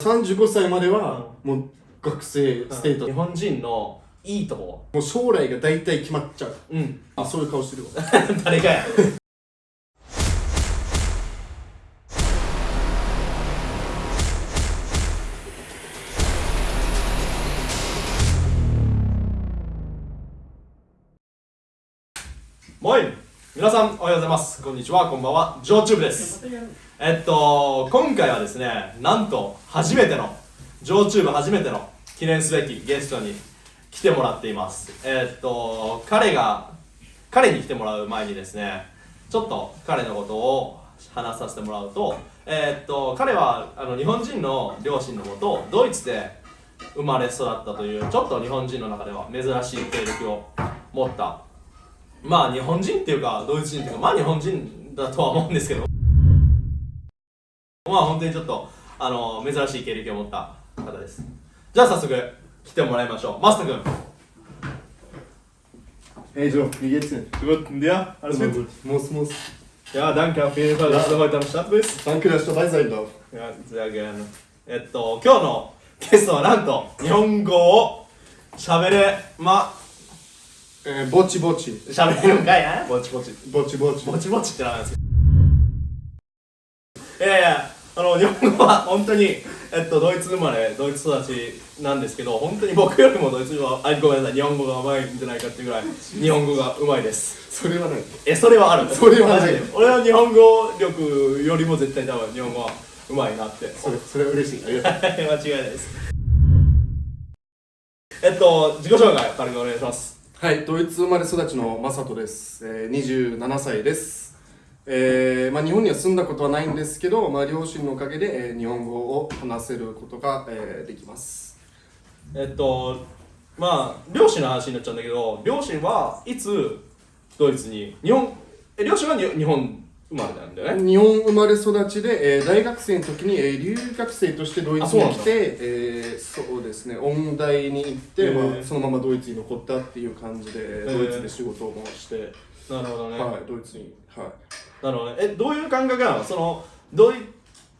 35歳まではもう学生ステータス、日本人のいいとこ。もう将来が大体決まっちゃう。うん。あそういう顔してるわ。誰がや。もい。皆さんおはようございます。こんにちは。こんばんは。ジョーチューブですえっと今回はですねなんと初めてのジョーチューブ初めての記念すべきゲストに来てもらっています。えっと彼が彼に来てもらう前にですねちょっと彼のことを話させてもらうとえっと彼はあの日本人の両親のもとドイツで生まれ育ったというちょっと日本人の中では珍しい経歴を持った。まあ日本人っていうかドイツ人っていうかまあ日本人だとは思うんですけど。まあ本当にちょっとあの珍しい経歴を持った方ですじゃあ早速来てもらいましょうマスタ君 Hey Joe, wie geht's denn? Gut, und dir? Alles gut? Muss, muss. Ja, danke auf jeden Fall, dass du heute am Start bist. Danke, dass ich dabei sein darf. Ja, sehr gerne. えっと、今日のゲストはなんと日本語を喋れま、Äh, Bocci Bocci. 喋れるんかいなぼちぼち。Bocci Bocci. ぼちぼちってなんですいやいや、あの、日本語は本当に、えっと、ドイツ生まれ、ドイツ育ちなんですけど、本当に僕よりもドイツ語は、あ、ごめんなさい、日本語が上手いんじゃないかっていうぐらい、日本語が上手いです。それはない。え、それはあるそれはない俺は日本語力よりも絶対多分日本語は上手いなって。それ、それは嬉しい。ありがとう。間違いないです。えっと、自己紹介、軽くお願いします。はい、ドイツ生まれ育ちのマサトです。えー、27歳です。えーまあ、日本には住んだことはないんですけど、まあ、両親のおかげで、えー日本語を話せることが、えーできます。えっと、まあ、両親の話になっちゃうんだけど、両親はいつドイツに、日本、え、両親はに日本生まれなんだよね？日本生まれ育ちで、えー大学生の時に、えー留学生としてドイツに来てえーそうですね音大に行って、まあ、そのままドイツに残ったっていう感じで、ードイツで仕事を回して、なるほどね。はい、ドイツに、はい、なるほどね。え、どういう感覚なの？その、ドイ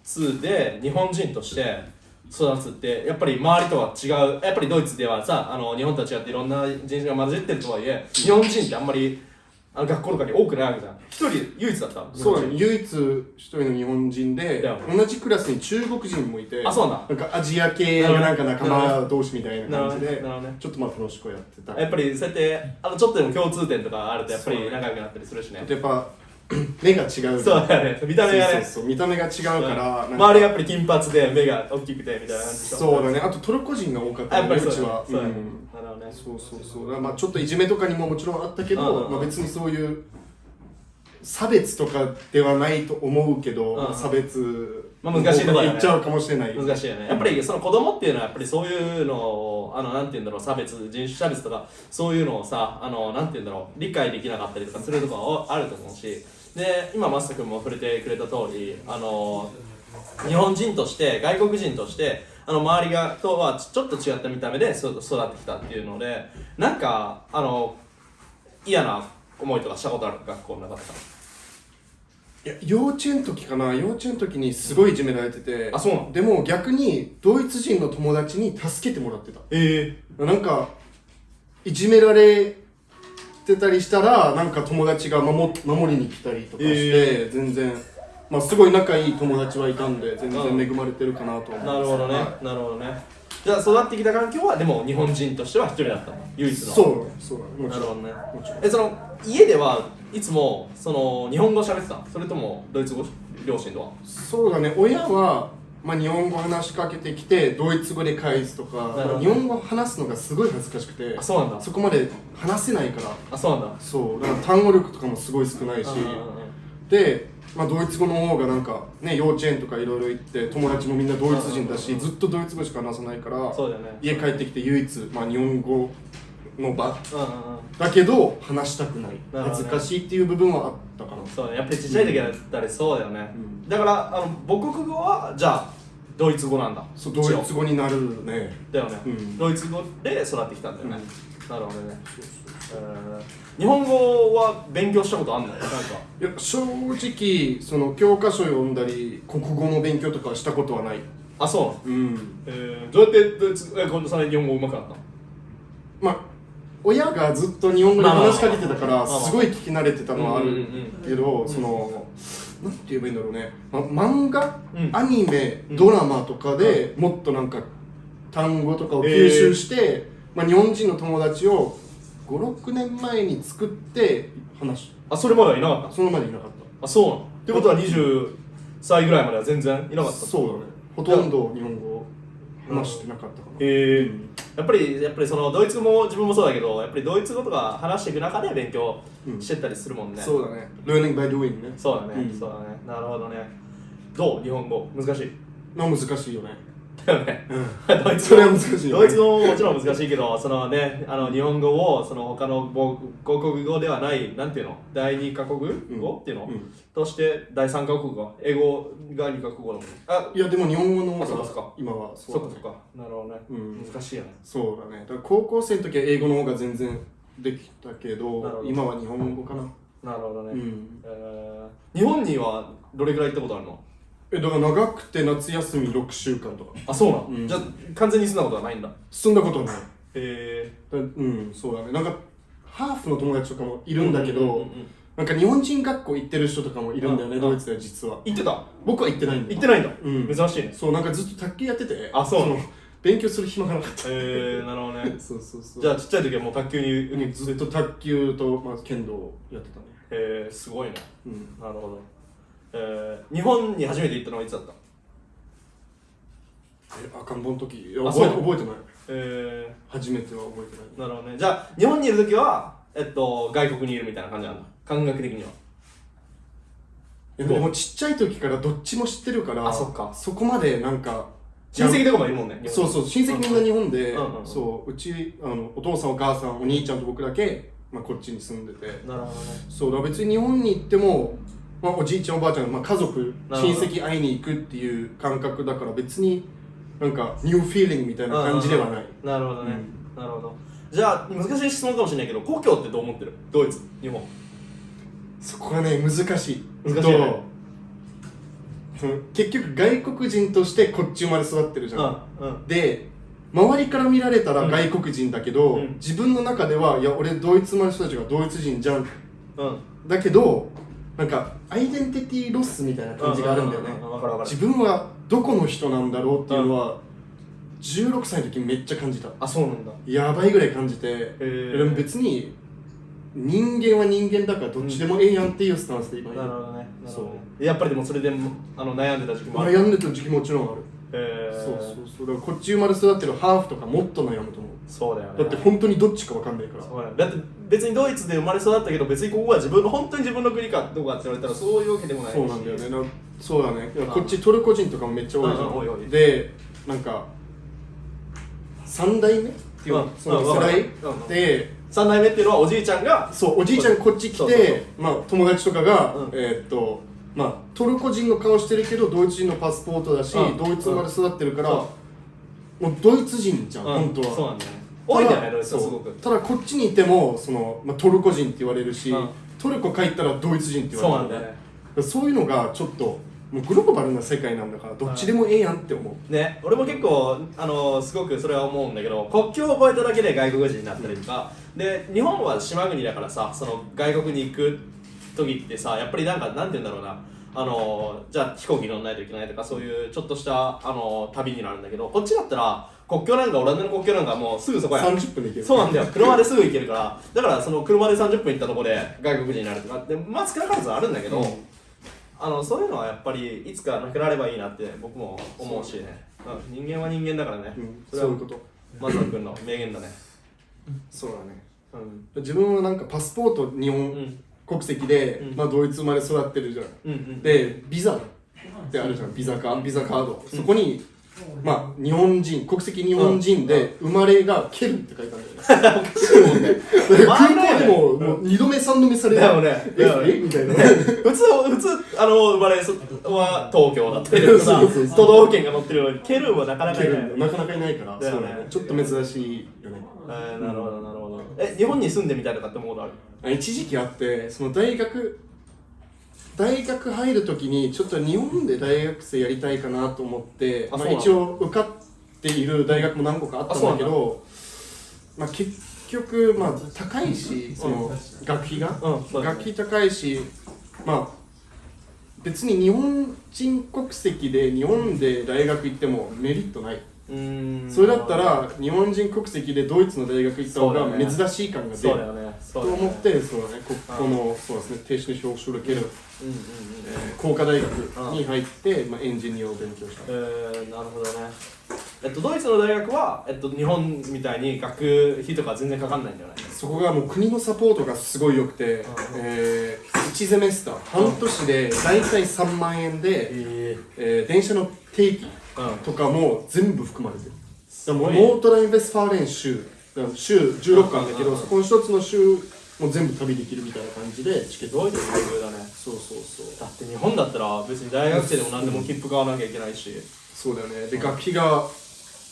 ツで日本人として育つって、やっぱり周りとは違う、やっぱりドイツではさ、あの日本とは違っていろんな人種が混じってるとはいえ、日本人ってあんまりあの学校とかに多くないわけじゃん。一人唯一だったそうだね。唯一一人の日本人で同じクラスに中国人もいてあそうなんなんかアジア系がなんか仲間同士みたいな感じでちょっとまあ楽しくやってた。人やっぱりそうやって、あのちょっとでも共通点とかあると、やっぱり仲良くなったりするしね。やっぱ 目が違うそうだよね。見た目がね。そうそうそう。見た目が違うからなんか。周りやっぱり金髪で目が大きくてみたいな感じそうだね。あとトルコ人が多かったあやっぱりそううちは。そうん。なるほどね。そうそう。そうだからまあちょっといじめとかにももちろんあったけうんうん。うんどまあ別にそういう差別とかではないと思うけどうん。うん差別まあ難しいところだよね。言っちゃうかもしれない。難しいよね。やっぱりその子供っていうのはやっぱりそういうのをあのなんて言うんだろう。差別人種差別とかそういうのをさあのなんて言うんだろう。理解できなかったりとかするとこはあると思うしで今マスタ君も触れてくれた通りあの日本人として外国人としてあの周りがとはちょっと違った見た目でそ育ってきたっていうのでなんかあの嫌な思いとかしたことある？学校の中でいや幼稚園の時かな。幼稚園の時にすごいいじめられててあそうなの？でも逆にドイツ人の友達に助けてもらってた。えなんかいじめられてたりしたらなんか友達が守守りに来たりとかして、え全然まあすごい仲いい友達はいたんで全うん。然恵まれてるかなと思います。なるほどね、はなるほどね。じゃあ育ってきた環境はでも日本人としては一人だったの？唯一の。いそうそうもちろん。なるほどね。もちろん。えその家ではいつもその日本語喋ってたそれともドイツ語？両親とは？そうだね。親はまあ、日本語話しかけてきてドイツ語で返すとか日本語話すのがすごい恥ずかしくてあそうなんだ。そこまで話せないから。あそうなんだ。そう。だから単語力とかもすごい少ないし。で、まあ、ドイツ語の方がなんかね幼稚園とかいろいろ行って友達もみんなドイツ人だしずっとドイツ語しか話さないからそうだよね。家帰ってきて唯一、まあ、日本語の場だけど話したくない。恥ずかしいっていう部分はあったかなそうねやっぱりちっちゃい時だったりそうだよね、うん。だからあの母国語はじゃあドイツ語なんだ。そうドイツ語になるね。だよね、うん。ドイツ語で育ってきたんだよね、なるほどね。えー日本語は勉強したことあんの？なんか。いや正直その教科書読んだり国語の勉強とかはしたことはない。あそううん。えー、どうやってドイツえ今度さらに日本語上手くなったの？まあ親がずっと日本語で話しかけてたからすごい聞き慣れてたのはある。けどそのなんて言えばいいんだろうね、ま、漫画、うん。アニメ？うん。ドラマとかでもっとなんか単語とかを吸収して、まあ、日本人の友達を56年前に作って話しあそれまではいなかった？のそのまでいなかっあそうなの？ってことは20歳ぐらいまでは全然いなかったた？そうだね。ほとんど日本語を話してなかったかな、へえやっぱりやっぱりそのドイツ語も自分もそうだけどやっぱりドイツ語とか話していく中で勉強してったりするもんね、そうだね。Learning by doing ね。そうだね、うん。そうだね。なるほどね。どう？日本語。難しい。まあ難しいよねだよね。うん。ドイツそれは難しいよね。ドイツ語ももちろん難しいけどそのねあの日本語をその他の母母国語ではないなんていうの？第二カ国語、っていうの、うん。として第三カ国語。英語が二カ国語だもんあいやでも日本語の方が今はそそううだね。かそうか。なるほどね、うん。難しいよね。そうだね。だから高校生の時は英語の方が全然できたけどど。今は日本語かな。なるほどね、うん。えー日本にはどれくらい行ったことあるの？えだから長くて夏休み6週間とか。あそうなの、うん。じゃあ完全に住んだことはないんだ。住んだことない。へだうんそうだね。なんかハーフの友達とかもいるんだけど、うんうんうんうん。なんか日本人学校行ってる人とかもいるんだよね、うんドイツでは実は。行ってた？僕は行ってないんだ。行ってないんだ、うん。珍しいね。そうなんかずっと卓球やってて。あそう。の勉強する暇がなかった。えー、なるほどね。そうそうそう。じゃあちっちゃい時はもう卓球にうんずっと卓球と、まあ、剣道をやってたね。えー、すごいね。うん。なるほどえー、日本に初めて行ったのはいつだった？え赤ん坊の時？覚え覚えてない。え初めては覚えてない。ー、なるほどね。じゃあ日本にいる時はえっと外国にいるみたいな感じなんだ。感覚的には。えでもちっちゃい時からどっちも知ってるからあそっか。そこまでなんか親戚とかもいるもんねそうそう親戚みんな日本で、うんうんうん。そううちあのお父さんお母さんお兄ちゃんと僕だけ、まあ、こっちに住んでて。なるほどね。そうだ別に日本に行っても、まあ、おじいちゃんおばあちゃん、まあ、家族親戚会いに行くっていう感覚だから別になんかニューフィーリングみたいな感じではない、なるほどね、なるほど。じゃあ難しい質問かもしれないけど故郷ってどう思ってる？ドイツ日本。そこがね難しい。難しいね。結局外国人としてこっち生まれ育ってるじゃん、うんうん。で周りから見られたらうん。外国人だけど、うん。自分の中ではいや俺ドイツ生まれの人たちがドイツ人じゃん。うん。だけどなんかアイデンティティロスみたいな感じがあるんだよね。自分はどこの人なんだろうっていうのは16歳の時めっちゃ感じた。あそうなんだ。やばいぐらい感じてー。でも別に人間は人間だからどっちでもええやんっていうスタンスで今いる。なるほどね。なるほどね。そやっぱりでもそれでもあの悩んでた時期もある。悩んでた時期もちろんある、えー、そうそうそう。こっち生まれ育ってるハーフとかもっと悩むと思う。そうだよね。だって本当にどっちかわかんないから。そうだよだって別にドイツで生まれ育ったけど別にここが自分の本当に自分の国かどうかって言われたらそういうわけでもないし。そうなんだよね。なそうだね。こっちトルコ人とかもめっちゃ多いじゃうんでなんか3代目っていううんその世代で3代目っていうのはおじいちゃんがそうおじいちゃんこっち来そうそうそう。てまあ友達とかがうん。えーっとまあトルコ人の顔してるけどドイツ人のパスポートだしうん。ドイツ生まれ育ってるからそもうドイツ人じゃんうん。本当は。そうなんだよね多いんだよねただドイツはすごくそう。ただこっちにいてもその、まあ、トルコ人って言われるし、うん。トルコ帰ったらドイツ人って言そうわれるなんだよね。そういうのがちょっともうグローバルな世界なんだからどっちでもええやんって思う、ね、俺も結構あのすごくそれは思うんだけど国境を越えただけで外国人になったりとか、で日本は島国だからさその外国に行く時ってさやっぱりなんかなんて言うんだろうな。あのじゃあ飛行機乗らないといけないとかそういうちょっとしたあの旅になるんだけどこっちだったら国境なんかオランダの国境なんかもうすぐそこや。30分で行ける。そうなんだよ。車ですぐ行けるから。だからその車で30分行ったところで外国人になるとかでまあ少なからずあるんだけど、うん。あのそういうのはやっぱりいつかなくなればいいなって僕も思うしね、う。ん、人間は人間だからね、うん。それはそういうこと。松野君の名言だね。そうだね。うん。自分はなんかパスポート日う本ん。国籍で、うん。まあ、ドイツ生まれ育ってるじゃん。うんうんでビザってあるじゃん。ビザカビザカード、そこにまあ日本人国籍日本人で生まれがケルンって書いてあるんだよね空港でももう2度目3度目されるだよね。えみたいな。普通普通あの生まれそは東京だったりとか都道府県が載ってるのにケルンはなかなかケいない。なかなかいないからそうだね。ちょっと珍しいよね。えーなるほどなるほど。え日本に住んでみたいとかって思うことある？あ一時期あってその大学大学入る時にちょっと日本で大学生やりたいかなと思ってまあ、一応受かっている大学も何個かあったんだけどまあ、結局、まあ、高いしその学費が、学費高いしまあ別に日本人国籍で日本で大学行ってもメリットない、それだったら日本人国籍でドイツの大学行った方が珍しい感が出る。と思ってそうだね。ここのそうですね。停止に表彰できる。うんうんうん工科大学に入って、まあ、エンジニアを勉強した。えー、なるほどね。えっとドイツの大学は、えっと、日本みたいに学費とか全然かかんないんじゃない？そこがもう国のサポートがすごい良くて、えー、1ゼメスター。半年で大体3万円で、ええー電車の定期うんとかも全部含まれてる。だからもうすごい。ねノルトライン・ヴェストファーレン州州16個あるんだけどそこの一つの州も全部旅できるみたいな感じでチケット。すごいですねだね。そうそうそう。だって日本だったら別に大学生でも何でも切符買わなきゃいけないし。そうだよね。で学費が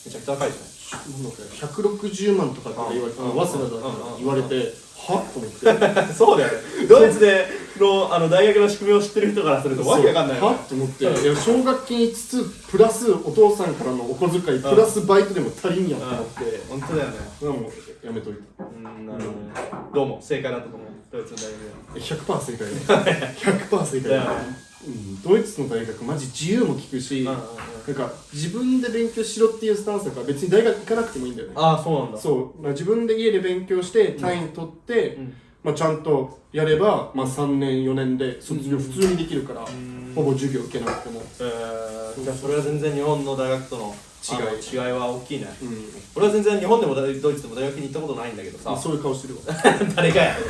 めちゃくちゃ高いじゃなんだっけ160万とかって言われて早稲田だから言われてはっと思ってそうだよねドイツでのあの大学の仕組みを知ってる人からするとわけわかんないよねはと思って奨学金5つプラスお父さんからのお小遣いプラスバイトでも足りんやんと思って本当だよねそれはもやめといたうんなるほどねどうも正解だったと思うドイツの大学100%正解だ100%正解ねうん、ドイツの大学マジ自由も聞くし、うんうんうんなんか自分で勉強しろっていうスタンスだから別に大学行かなくてもいいんだよね。ああそうなんだ。そう、まあ、自分で家で勉強して単位取って、うん。まあ、ちゃんとやれば、まあ、3年4年で卒業うん。普通にできるから、ん。ほぼ授業受けなくても、えー、じゃあそれは全然日本の大学との違い。違いは大きいね。うん。俺は全然日本でもドイツでも大学に行ったことないんだけどさ。まあ、そういう顔してるわ。誰かや？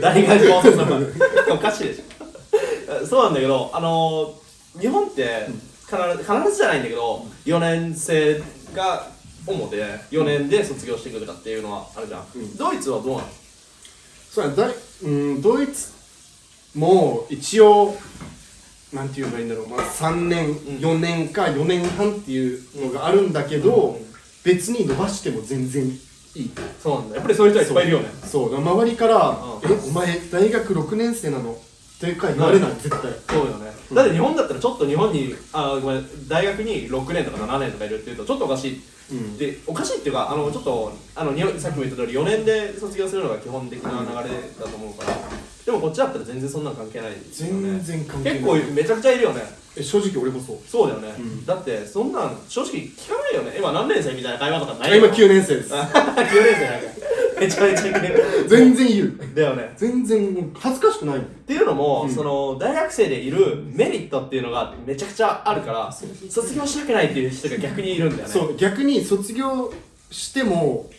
誰が顔するのか おかしいでしょ。そうなんだけどあのー日本って必ず必ずじゃないんだけど4年生が主で4年で卒業してくるかっていうのはあるじゃん、うん。ドイツはどうなの？そうやだいうんドイツも一応なんて言えばいいんだろう、まあ、3年4年か4年半っていうのがあるんだけど、うん。別に伸ばしても全然いい。そうなんだ。やっぱりそういう人はいっぱいいるよね。そう。周りからうん「えお前大学6年生なの?」ってか言われない絶対。そうよね、だって日本だったらちょっと日本にあごめん大学に6年とか7年とかいるっていうとちょっとおかしい。うん。でおかしいっていうかあのちょっとあの日本さっきも言った通り4年で卒業するのが基本的な流れだと思うから。でもこっちだったら全然そんなの関係ないですよね。全然関係ない結構めちゃくちゃいるよね。え正直俺もそう。そうだよね、うん。だってそんなん正直聞かないよね。今何年生みたいな会話とかないあ今9年生です。9年生なんかめちゃめちゃいる。全然言うだよね。全然恥ずかしくないっていうのも、うん。その大学生でいるメリットっていうのがめちゃくちゃあるから卒業したくないっていう人が逆にいるんだよね。そう逆に卒業しても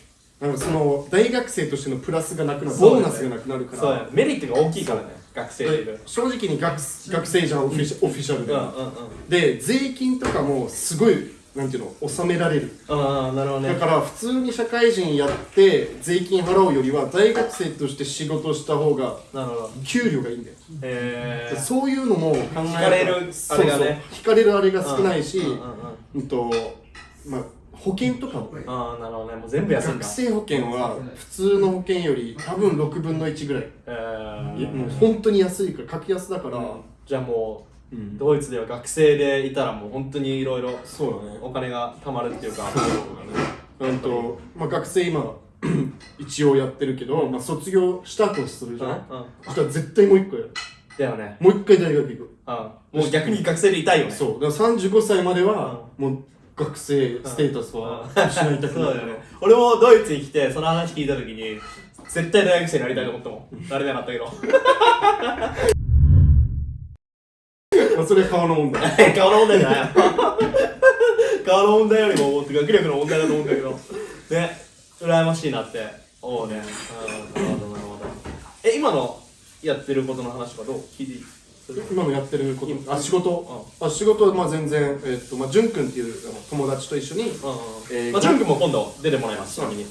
あのその大学生としてのプラスがなくなるね。ボーナスがなくなるから。ね。メリットが大きいからね学生でいる。正直に学学生じゃんオフィシオフィシャルで、うんうんうん。で税金とかもすごいなんていうの納められる。ああなるほどね。だから普通に社会人やって税金払うよりは大学生として仕事した方が給料がいいんだよ、へえそういうのも考え引かれるあれがね。引かれるあれが少ないし、うんうんうんうん。とまあ保険とかもああなるほどね。もう全部休んだ。学生保険は普通の保険より多分6分の1ぐらい。えー。もう本当に安いから格安だから、じゃあもううん。ドイツでは学生でいたらもう本当にいろいろお金が貯まるっていうか。うんと、まあ、学生今 一応やってるけど、まあ、卒業したとするじゃん、うん。そしたら絶対もう一個やる。だよね。もう一回大学行く。うん。もう逆に学生でいたいよね。そう。だから35歳まではもう学生ステータスは失いたくそうないだよね。俺もドイツに来てその話聞いた時に絶対大学生になりたいと思ったもん。誰でなったけど。まあそれは顔の問題。顔の問題じゃない顔の問題よりも学力の問題だと思うんだけど。ね羨ましいなって。思うね。うん。なるほどなるほど。え今のやってることの話とかどう？聞いていい今のやってること？今あ仕事？あ仕事はまあ全然えっとまあ潤くんっていう友達と一緒にうんうんえーまあ、ジュン君も今度出てもらいます、ちなみに。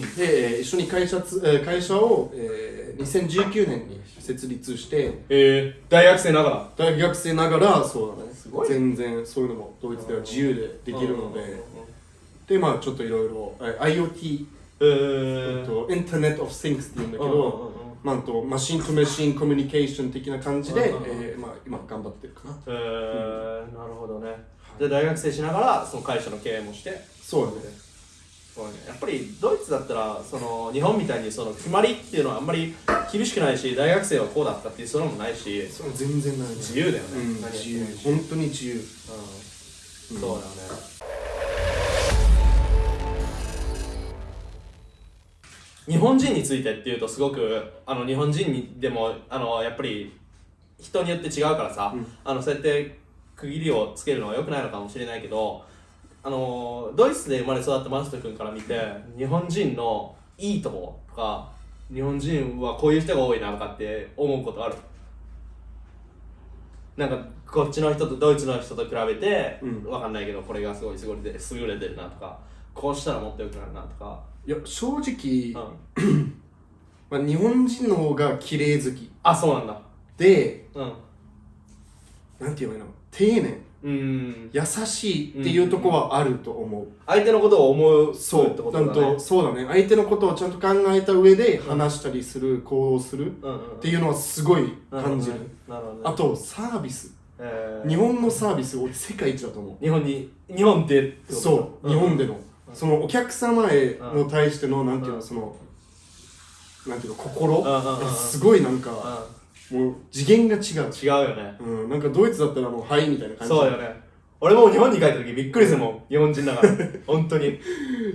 で、えー一緒に会社つ、えー会社を、えー2019年に設立して。えー、大学生ながら。大学生ながらそうだね。すごい。全然そういうのもドイツでは自由でできるので。でまあちょっといろいろえー IoT えー、と Internet of Things っていうんだけうんうんうんどまあ、あとマシンとマシンコミュニケーション的な感じで、えーまあ、今頑張ってるかな。えー。なるほどね。じゃあ大学生しながらその会社の経営もして。そうだねそうねやっぱりドイツだったらその日本みたいにその決まりっていうのはあんまり厳しくないし大学生はこうだったっていうそれもないしそう全然ない。ね自由だよね、うん、自由。本当に自由。うん。そうだよね。日本人についてっていうとすごくあの日本人にでもあのやっぱり人によって違うからさ、うん。あのそうやって区切りをつけるのは良くないのかもしれないけどあのドイツで生まれ育ったマスト君から見て日本人のいいところとか日本人はこういう人が多いなとかって思うことある？なんかこっちの人とドイツの人と比べて、うん。わかんないけどこれがすごい優れて優れてるなとかこうしたらもっと良くなるなとか、いや正直、うん、まあ、日本人の方が綺麗好きあそうなんだ。でうん。なんて言えばいいの？丁寧うーん。優しいっていうとこはあると思う、相手のことを思うそうってことだね。とそうだね。相手のことをちゃんと考えた上で話したりする、行動するうんうんっていうのはすごい感じる、なるほどね。あとサービス。えー。日本のサービス俺世界一だと思う。日本に日本でそう、日本での、うん。そのお客様への対しての、なんていうの、うんそのなんていうの心、うんうんうんすごいなんか、もう次元が違う、違うよね。うん、なんかドイツだったらもう「はい」みたいな感じ。そうよね。俺も日本に帰った時びっくりするもん日本人だから。本当に。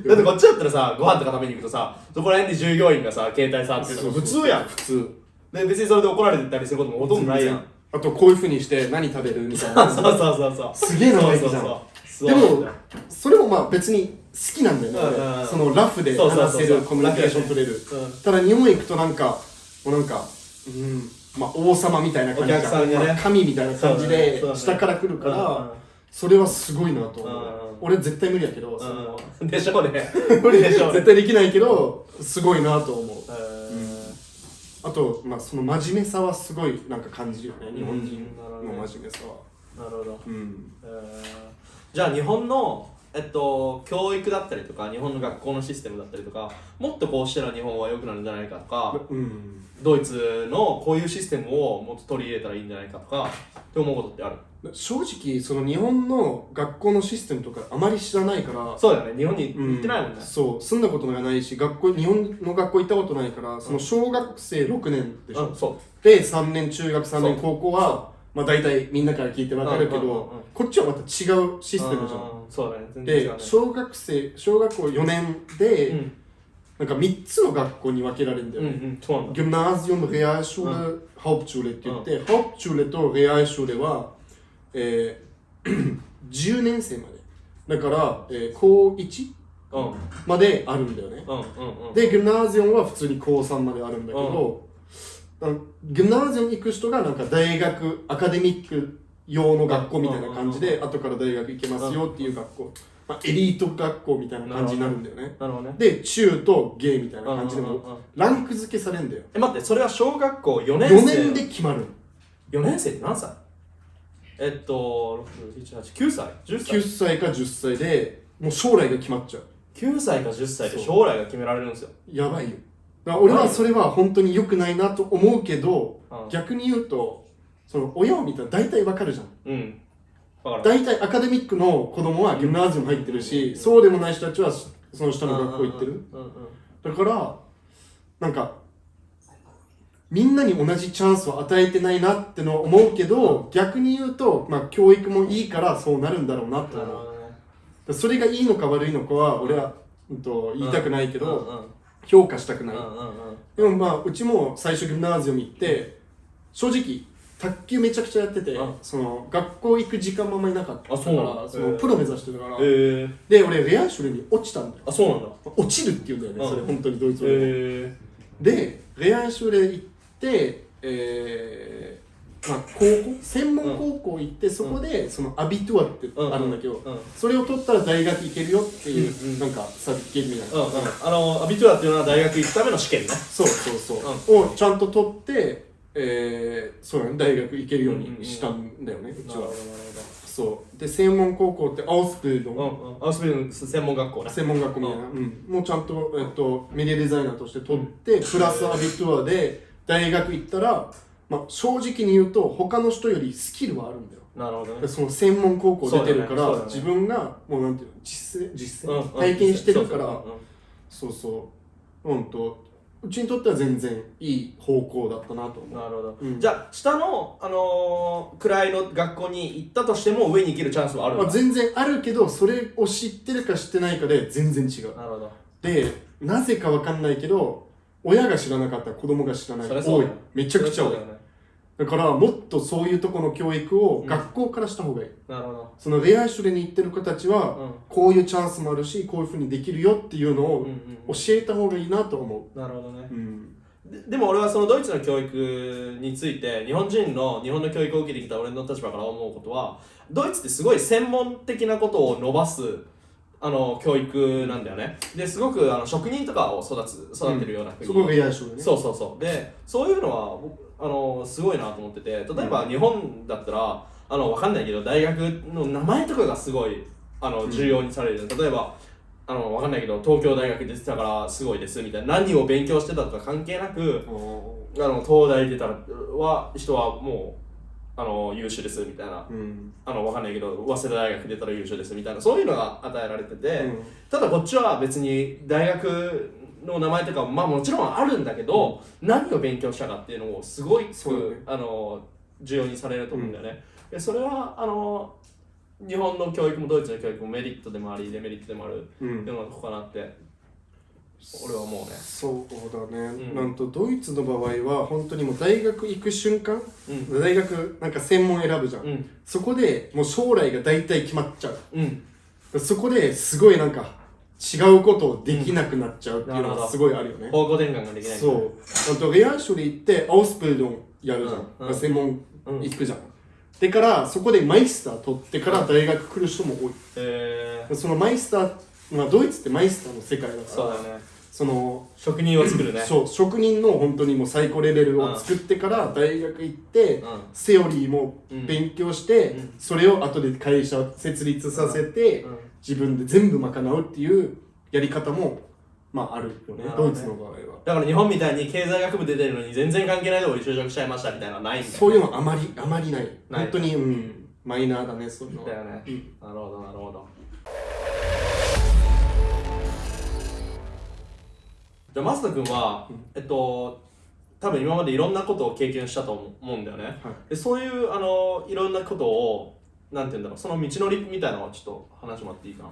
だってこっちだったらさご飯とか食べに行くとさそこら辺で従業員がさ携帯触ってるとか普通やん普通。で別にそれで怒られてたりすることもほとんどないやん。あとこういうふうにして何食べるみたいな。そうそうそうそう。すげえ生意気じゃん。そうそうそう。でもそれもまあ別に好きなんだよね、うんそのラフでそうそうそう話せるコミュニケーション取れる。うん。ただ日本行くとなんかもうなんかうんまあ王様みたいな感じがね。まあ神みたいな感じで下から来るからそれはすごいなと思う。俺絶対無理やけどそのうんでしょうね。無理でしょうね。絶対できないけどすごいなと思う。えー。あとまあその真面目さはすごいなんか感じるよね日本人うんの真面目さは。なるほど。うん。えー。じゃあ日本の、えっと、教育だったりとか日本の学校のシステムだったりとかもっとこうしたら日本は良くなるんじゃないかとかうん。ドイツのこういうシステムをもっと取り入れたらいいんじゃないかとかって思うことってある。正直その日本の学校のシステムとかあまり知らないからそうだよね。日本に行ってないもんね、うんそう。住んだことがないし学校日本の学校行ったことないからその小学生6年でしょ、うんそう。で3年中学3そう。年高校はまあ大体みんなから聞いてわかるけど、こっちはまた違うシステムじゃんそうだね全然違うね。で小学生小学校4年で、うん。なんか3つの学校に分けられるんだよね、うんうんそうなんだ。Gymnasium, Realschule、Hauptschule って言って、Hauptschule と Realschule は、えー 10年生まで。だから、えー高1うん。うんまであるんだよね。うんうんで Gymnasium は普通に高3まであるんだけど、ギ Gymnasium 行く人がなんか大学アカデミック用の学校みたいな感じで、後から大学行けますよっていう学校、まあ、エリート学校みたいな感じになるんだよね。なるほどね。で中とゲイみたいな感じでもランク付けされるんだよ。え待ってそれは小学校4年4生年で決まる4年生って何歳？えっと678 9歳？10歳？9歳か10歳でもう将来が決まっちゃう。9歳か10歳で将来が決められるんですよ。やばいよ。俺はそれは本当に良くないなと思うけどうん。逆に言うとその親を見たら大体わかるじゃん。うん。大体アカデミックの子供はギムナージウム入ってるしそうでもない人たちはその下の学校行ってる。うんうんうんだからなんかみんなに同じチャンスを与えてないなってのは思うけど逆に言うと、まあ、教育もいいからそうなるんだろうなと思う。それがいいのか悪いのかは俺は、うん、と言いたくないけど、評価したくない、うんうんうん。でもまあうちも最初ギムナージウム行って正直卓球めちゃくちゃやってて、うんその学校行く時間もあんまりなかったからそのプロ目指してたから、えー、で俺 Realschule に落ちたんだよ。あそうなんだ。落ちるって言うんだよね、うんそれ本当にドイツ語で、えで Realschule 行ってえーまあ、高校？専門高校行って、そこでその Abitur ってー、あるんだけど、それを取ったら大学行けるよっていう、うなんか certificate みたいな、あの Abitur っていうのは大学行くための試験ね。そうそうそう、をちゃんと取って、えー、そう大学行けるようにしたんだよね、うちは。そう。で専門高校ってアウスビルドン、うんうん。アウスビルン専門学校ね専門学校みたいな、うん。もうちゃんと、えっと、メディアデザイナーとして取って、プラスアビトゥアで大学行ったら、まあ、正直に言うと他の人よりスキルはあるんだよ。なるほどね。でその専門高校出てるから、ね。ね。自分がもうなんていうの実践実践、うんうん。体験してるから。そうそうそう。うんとうちにとっては全然いい方向だったなと思う。なるほど、うん。じゃあ下の、あのー、位の学校に行ったとしても上に行けるチャンスはあるまあ、全然あるけどそれを知ってるか知ってないかで全然違う。なるほど。でなぜかわかんないけど親が知らなかったら子供が知らない多い。めちゃくちゃ多いだからもっとそういうところの教育をうん。学校からした方がいい、なるほど。そのレアシュレに行ってる子たちは、うん。こういうチャンスもあるしこういうふうにできるよっていうのをうんうん教えた方がいいなと思なるほどね。う、うん、ででも俺はそのドイツの教育について日本人の日本の教育を受けてきた俺の立場から思うことはドイツってすごい専門的なことを伸ばすあの教育なんだよね。ですごくあの職人とかを育つ育てるような国、そこがレアシュレね。そうそうそう。でそういうのは僕あのすごいなと思ってて例えば日本だったらあのわかんないけど大学の名前とかがすごいあの重要にされる、例えばあのわかんないけど東京大学出てたからすごいですみたいな何を勉強してたとか関係なくおあの東大出たらは人はもうあの優秀ですみたいな。ーうん。あのわかんないけど早稲田大学出たら優秀ですみたいなそういうのが与えられてて、うん。ただこっちは別に大学の名前とかもまあもちろんあるんだけど、何を勉強したかっていうのをすごいそうだね。あの重要にされると思うんだよね、でそれはあの日本の教育もドイツの教育もメリットでもありデメリットでもあるうん。世の中かなって俺は思うね。そうだね、うん。なんとドイツの場合は本当にもう大学行く瞬間うん。大学なんか専門選ぶじゃん、うん。そこでもう将来が大体決まっちゃう。うん。そこですごいなんか違うことをできなくなっちゃうっていうのがすごいあるよね、方向転換ができない。そう。あとレアシュリーってアウスプルドンやるじゃん、うん。うん。専門うん行くじゃん、でからそこでマイスター取ってから大学来る人も多い。えー、そのマイスター、まあ、ドイツってマイスターの世界だから。そうだよねその職人を作るね。そう職人の本当にもう最高レベルを作ってから大学行って、うん。セオリーも勉強して、うん。それを後で会社を設立させて、うん。自分で全部賄うっていうやり方もまああるよねねドイツの場合は。だから日本みたいに経済学部出てるのに全然関係ないとこに就職しちゃいましたみたいなのはないんだよそういうのあまりあまりない。ない本当にうんマイナーだねそういうのは。だよね。うん。なるほどなるほどじゃあ増田君は、えっと多分今までいろんなことを経験したと思うんだよね、はい。でそういうあのいろんなことをなんて言うんだろうその道のりみたいなのをちょっと話してもらっていいかな？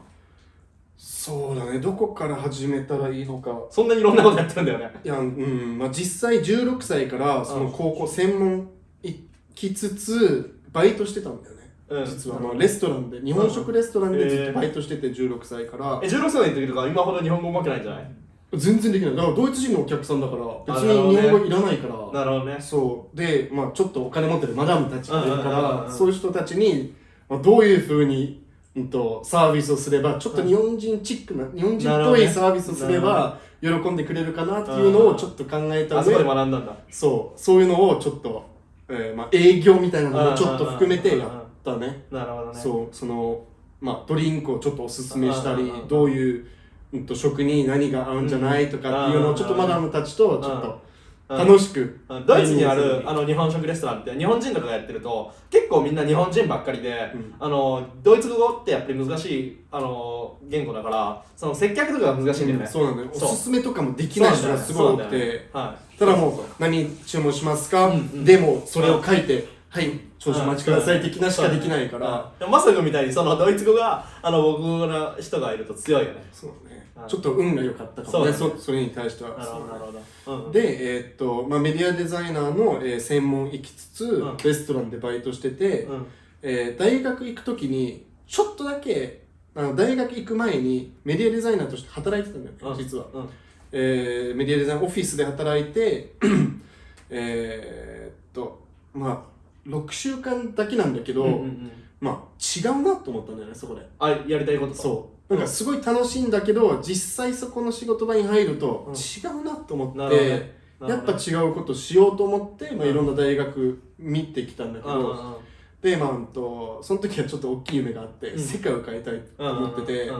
そうだね。どこから始めたらいいのか。そんなにいろんなことやってるんだよね。いやうん。まあ実際16歳からその高校専門行きつつバイトしてたんだよね。うん。実は。まあレストランで。日本食レストランでずっとバイトしてて16歳から。え16歳の時とか今ほど日本語上手くないんじゃない？全然できない。だからドイツ人のお客さんだから別に日本語いらないから。なるほどね。そう。でまあちょっとお金持ってるマダムたちがいるからそういう人たちに、まあ、どういうふうに、うん、とサービスをすればちょっと日本人チックな日本人っぽいサービスをすれば喜んでくれるかなっていうのをちょっと考えたあそこで上学んだんだ。そう。そういうのをちょっと、えーまあ、営業みたいなのもちょっと含めてやったね。なるほどね。そう。そのまあドリンクをちょっとおすすめしたりどういう、うん、と食に何が合うんじゃないとかっていうのをちょっとマダムたちとちょっと楽しくうん。ドイツにあるあのの日本食レストランって日本人とかがやってると結構みんな日本人ばっかりで、うん。あのドイツ語ってやっぱり難しいあの言語だからその接客とかが難しいんだよね、そうなんだよ。おすすめとかもできない人がすごい多くて。はい。ただもう何注文しますか、うんうん。でもそれを書いて、はい少々お待ちください的なしかできないから、うん。まさくみたいにそのドイツ語があの僕の人がいると強いよね。そうね。うんちょっと運が良かったかもね。そうそそれに対しては。なるほどなるほど、うん、で、えーっとまあ、メディアデザイナーの、えー専門行きつつ、うん。レストランでバイトしてて、うん。えー大学行く時にちょっとだけあの大学行く前にメディアデザイナーとして働いてたんだよ実は、うん。えーメディアデザインオフィスで働いて えーっとまあ6週間だけなんだけど、うんうんうん。まあ違うなと思ったんだよねそこで。あやりたいこと。そうなんかすごい楽しいんだけど実際そこの仕事場に入るとうん。違うなと思って、やっぱ違うことしようと思って、まあ、いろんな大学見てきたんだけど、うんうんうん。でまあうんとその時はちょっと大きい夢があって、うん。世界を変えたいと思ってて、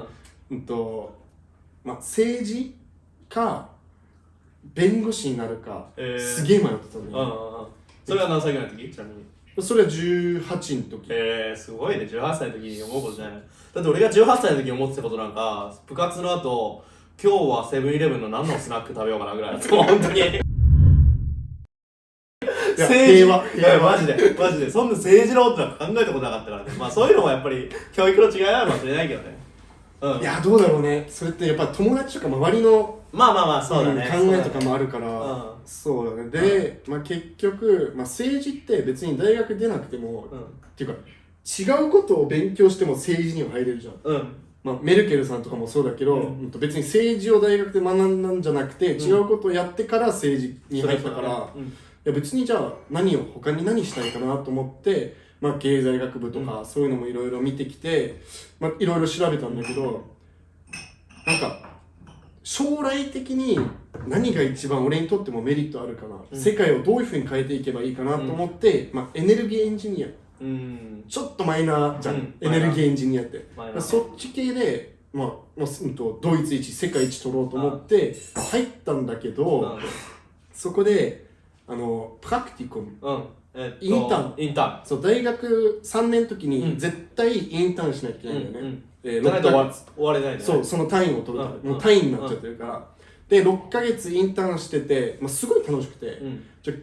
うんとまあ、政治か弁護士になるか、えー。すげえ迷ってたうんうんのうん。それは何歳ぐらいの時？ちなみににそれは18の時。えー、すごいね。18歳の時に思うことじゃない。だって俺が18歳の時に思ってたことなんか部活の後今日はセブンイレブンの何のスナック食べようかなぐらい。だと思う本当にいやマジで。マジで。そんな政治のことなんか考えたことなかったからね。まあそういうのもやっぱり教育の違いなのかもしれないけどねうん。いやどうだろうね。それってやっぱ友達とか周りのまあまあまあそうだね、うん考えとかもあるからうんそうだね。で、まあ、結局、まあ、政治って別に大学出なくても、うん。っていうか違うことを勉強しても政治には入れるじゃん、うん。まあ、メルケルさんとかもそうだけど、うん。別に政治を大学で学んだんじゃなくて、ん。違うことをやってから政治に入ったから、うん。いや別にじゃあ何を他に何したいかなと思って、まあ、経済学部とかそういうのもいろいろ見てきて、まあ、いろいろ調べたんだけどなんか将来的に何が一番俺にとってもメリットあるかな、うん。世界をどういうふうに変えていけばいいかなと思って、まあ、エネルギーエンジニア。うん。ちょっとマイナーじゃん、うん。エネルギーエンジニアって。そっち系で、まあまあうんとドイツ一世界一取ろうと思って入ったんだけど、そこであのプラクティコム。うん、うんえっと、インターン？インタそう大学3年の時うん。に絶対インターンしなきゃいけないんだよね、うんうん。ないと終われないね。そうその単位を取るから、うん。もう単位になっちゃってるから、で6ヶ月インターンしてて、まあ、すごい楽しくて、うん。じゃ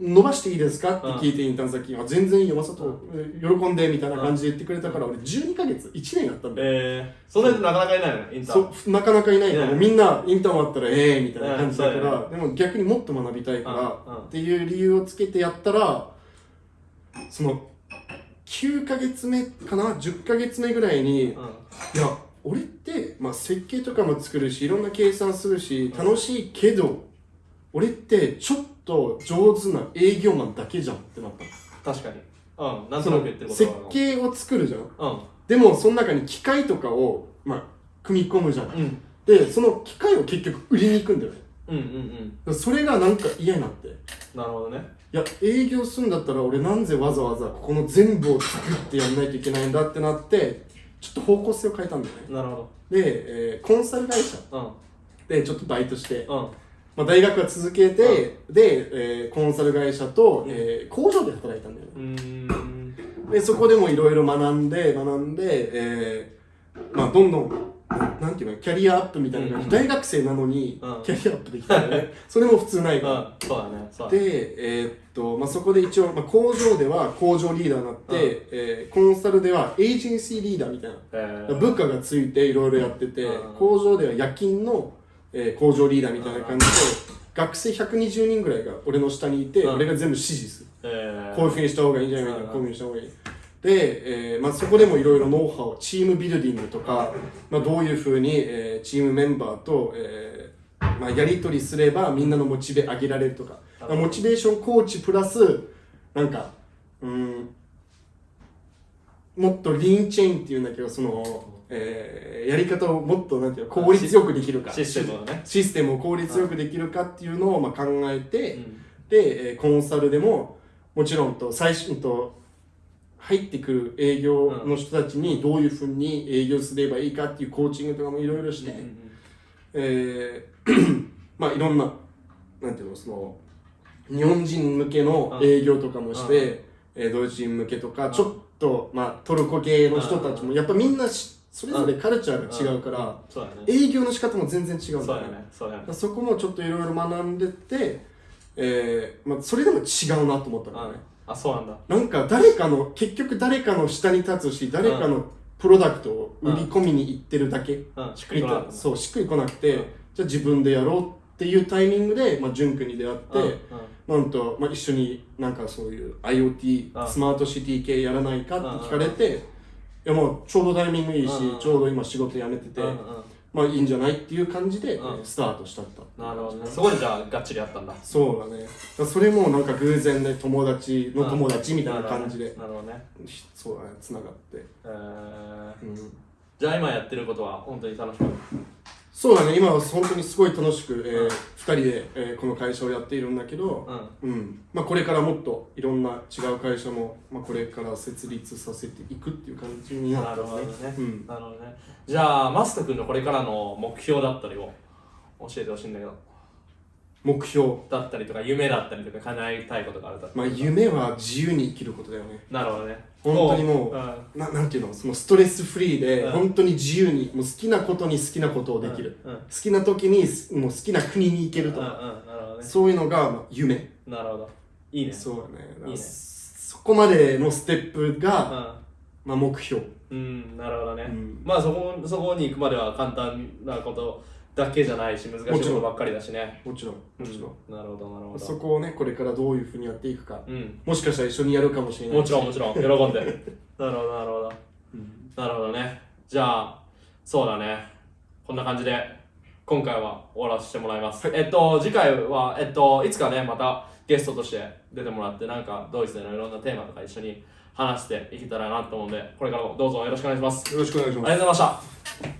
伸ばしていいですか？って聞いてインターン先に、あ全然いいよ。まさと喜んでみたいな感じで言ってくれたから、俺12ヶ月1年やったんだよ、えー、そんな人なかなかいないよねインターンそうなかなかいないから、みんなインターン終わったらええみたいな感じだかうん。ら、でも逆にもっと学びたいから、っていう理由をつけてやったらその9ヶ月目かな？10ヶ月目ぐらいに、いうん。や俺って、まあ、設計とかも作るしいろんな計算するし楽しいけど俺ってちょっと上手な営業マンだけじゃんってなったの。確かに。うん。なんとなく言ってること設は計を作るじゃん。うん。でもその中に機械とかを、まあ、組み込むじゃんうん。でその機械を結局売りに行くんだよね。うんうんうん。それがなんか嫌になって。いなるほどね。や営業するんだったら俺なんでわざわざここの全部を作ってやんないといけないんだってなってちょっと方向性を変えたんだよね。なるほで、えーコンサル会社。どでちょっとバイトして、うんうんまあ、大学は続けて、で、えーコンサル会社と、えー工場で働いたんだよね。でそこでもいろいろ学んで学んで、えーまあ、どんどんなんていうのキャリアアップみたいな感じ、うん。大学生なのにうん。キャリアアップできたよね。それも普通ないから、うんそうだね。で、えーっとまあ、そこで一応、まあ、工場では工場リーダーになって、うん。えーコンサルではエージェンシーリーダーみたいな。えー。部下がついていろいろやってて、うん。工場では夜勤の、えー工場リーダーみたいな感じで、学生120人ぐらいが俺の下にいて、うん。俺が全部指示する、えー。こういうふうにした方がいいんじゃないかうんな、こういうふうにした方がいい。で、えーまあ、そこでもいろいろノウハウチームビルディングとか、まあ、どういうふうに、えーチームメンバーと、えーまあ、やり取りすればみんなのモチベ上げられるとか、モチベーションコーチプラスなんかうんもっとリーンチェーンっていうんだけどその、えーやり方をもっとなんていうの効率よくできるか。システムをね。システムを効率よくできるかっていうのをまあ考えて、うん。で、えーコンサルでももちろんと最初と入ってくる営業の人たちにどういうふうに営業すればいいかっていうコーチングとかもいろいろして、えー まあいろんななんていうのその日本人向けの営業とかもして、えードイツ人向けとかちょっと、まあ、トルコ系の人たちもやっぱみんなしそれぞれカルチャーが違うから、営業の仕方も全然違うんだだよね。ね。そね。そこもちょっといろいろ学んでって、えーまあ、それでも違うなと思ったからね、あそうなんだ。なんか誰かの結局誰かの下に立つし誰かのプロダクトを売り込みに行ってるだけ、うん。しっくりこなかったそうしっくりこなくて、うん。じゃあ自分でやろうっていうタイミングで、まあ、淳君に出会って、なんと、まあ、一緒になんかそういう IoT、うん。スマートシティ系やらないかって聞かれて、いやもうちょうどタイミングいいし、うんちょうど今仕事辞めてて、うんうん。まあいいんじゃないっていう感じで、うん。えースタートしたった。なるほどね。そこでじゃあがっちりやったんだ。そうだね。それもなんか偶然で友達の友達みたいな感じで、なるほどね。そうだねつながって、えー。うん、じゃあ今やってることは本当に楽しくそうだね。今は本当にすごい楽しく、えーうん。2人で、えーこの会社をやっているんだけど、うん。うん。まあ、これからもっといろんな違う会社も、まあ、これから設立させていくっていう感じにななったるほどね、うん、なるほどね。じゃあマスト君のこれからの目標だったりを教えてほしいんだけど。目標。だったりとか夢だったりとか叶えたいことがあるだまあ夢は自由に生きることだよね。なるほどね本当にもううん。ななんていうのそのストレスフリーでうん。本当に自由にもう好きなことに好きなことをできる、好きな時にすもう好きな国に行けるとか、そういうのがまあ夢。なるほど。いいね。そうだね。いいね。そこまでのステップが、うまあ、目標。んうんなるほどね、うん。まあそこそこに行くまでは簡単なことだけじゃないし難しいもちろんことばっかりだしね。もちろんもちろん、うんなるほどなるほど。そこをねこれからどういうふうにやっていくか。うん。もしかしたら一緒にやるかもしれないもちろんもちろん喜んで。なるほどなるほど。うん。なるほどね。じゃあそうだね。こんな感じで今回は終わらせてもらいます、えっと次回はえっといつかねまたゲストとして出てもらってなんかドイツでのいろんなテーマとか一緒に話していけたらなと思うのでこれからもどうぞよろしくお願いします。よろしくお願いします。ありがとうございました